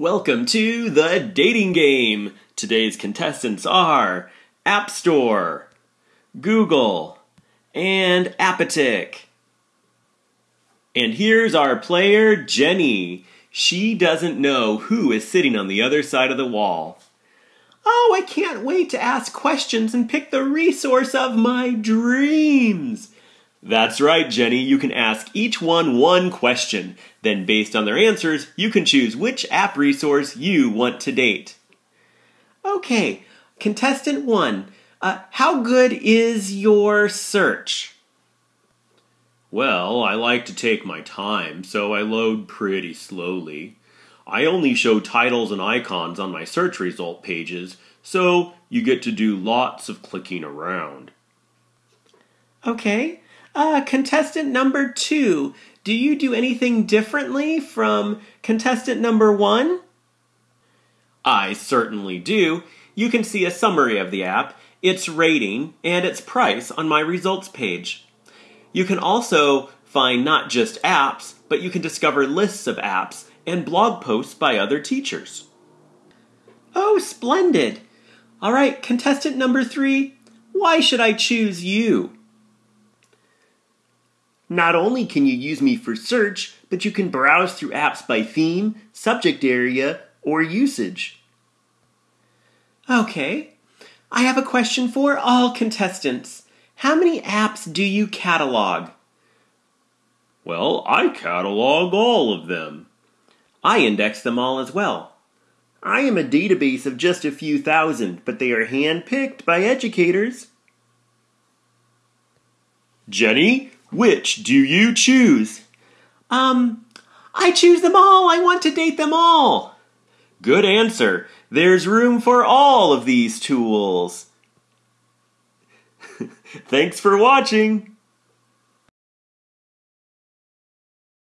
Welcome to the dating game. Today's contestants are App Store, Google, and Appitic. And here's our player, Jenny. She doesn't know who is sitting on the other side of the wall. Oh, I can't wait to ask questions and pick the resource of my dreams. That's right, Jenny. You can ask each one one question. Then, based on their answers, you can choose which app resource you want to date. Okay, contestant one, uh, how good is your search? Well, I like to take my time, so I load pretty slowly. I only show titles and icons on my search result pages, so you get to do lots of clicking around. Okay, uh, contestant number two, do you do anything differently from contestant number one? I certainly do. You can see a summary of the app, its rating, and its price on my results page. You can also find not just apps, but you can discover lists of apps and blog posts by other teachers. Oh, splendid! All right, contestant number three, why should I choose you? Not only can you use me for search, but you can browse through apps by theme, subject area, or usage. Okay, I have a question for all contestants. How many apps do you catalog? Well, I catalog all of them. I index them all as well. I am a database of just a few thousand, but they are hand-picked by educators. Jenny, which do you choose? Um, I choose them all. I want to date them all. Good answer. There's room for all of these tools. Thanks for watching.